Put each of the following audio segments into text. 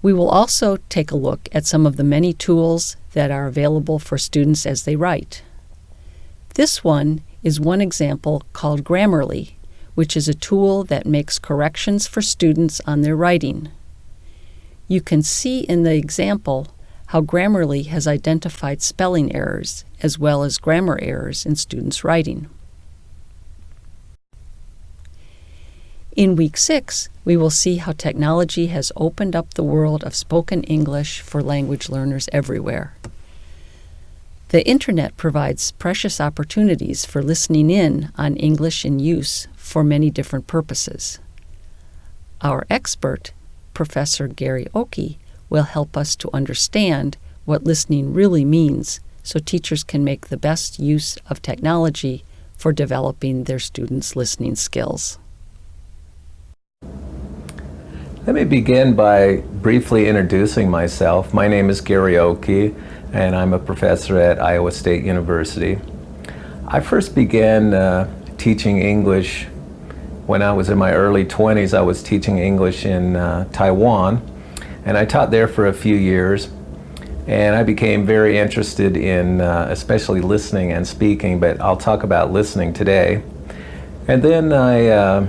We will also take a look at some of the many tools that are available for students as they write. This one is one example called Grammarly, which is a tool that makes corrections for students on their writing. You can see in the example how Grammarly has identified spelling errors as well as grammar errors in students' writing. In week six, we will see how technology has opened up the world of spoken English for language learners everywhere. The Internet provides precious opportunities for listening in on English in use for many different purposes. Our expert, Professor Gary Ockey, will help us to understand what listening really means so teachers can make the best use of technology for developing their students' listening skills. Let me begin by briefly introducing myself. My name is Gary Ockey and I'm a professor at Iowa State University. I first began uh, teaching English when I was in my early 20s. I was teaching English in uh, Taiwan and I taught there for a few years. And I became very interested in uh, especially listening and speaking, but I'll talk about listening today. And then I, uh,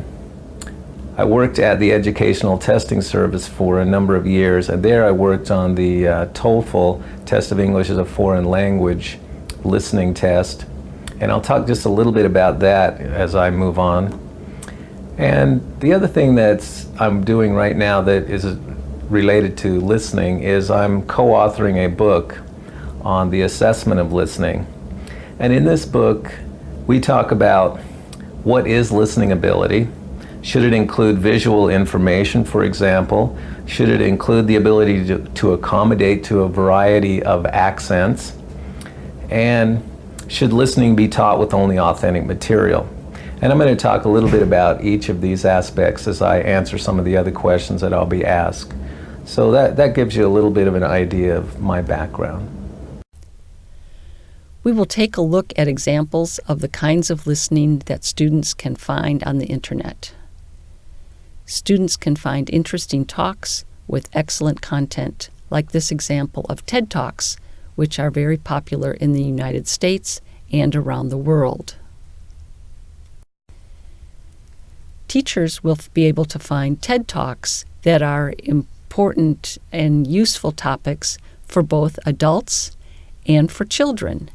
I worked at the Educational Testing Service for a number of years, and there I worked on the uh, TOEFL Test of English as a Foreign Language listening test. And I'll talk just a little bit about that as I move on. And the other thing that I'm doing right now that is related to listening is I'm co-authoring a book on the assessment of listening. And in this book, we talk about what is listening ability. Should it include visual information, for example? Should it include the ability to, to accommodate to a variety of accents? And should listening be taught with only authentic material? And I'm going to talk a little bit about each of these aspects as I answer some of the other questions that I'll be asked. So that, that gives you a little bit of an idea of my background. We will take a look at examples of the kinds of listening that students can find on the internet. Students can find interesting talks with excellent content, like this example of TED Talks, which are very popular in the United States and around the world. Teachers will be able to find TED Talks that are important and useful topics for both adults and for children.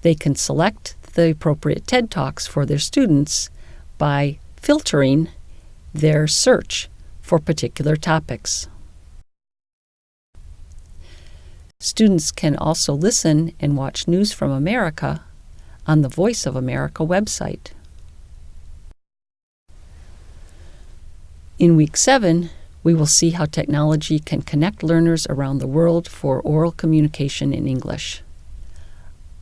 They can select the appropriate TED Talks for their students by filtering their search for particular topics. Students can also listen and watch News from America on the Voice of America website. In week seven, we will see how technology can connect learners around the world for oral communication in English.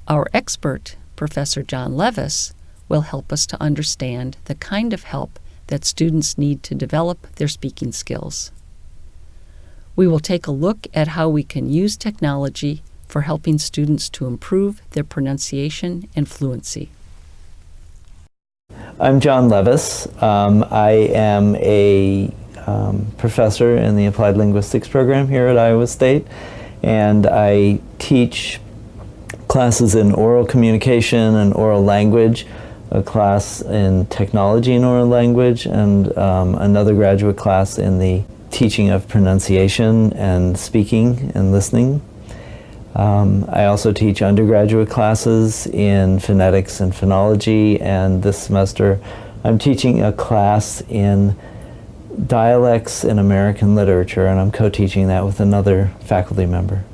Our expert, Professor John Levis, will help us to understand the kind of help that students need to develop their speaking skills. We will take a look at how we can use technology for helping students to improve their pronunciation and fluency. I'm John Levis. Um, I am a um, professor in the Applied Linguistics program here at Iowa State, and I teach classes in oral communication and oral language, a class in technology and oral language, and um, another graduate class in the teaching of pronunciation and speaking and listening. Um, I also teach undergraduate classes in phonetics and phonology, and this semester I'm teaching a class in dialects in American literature, and I'm co-teaching that with another faculty member.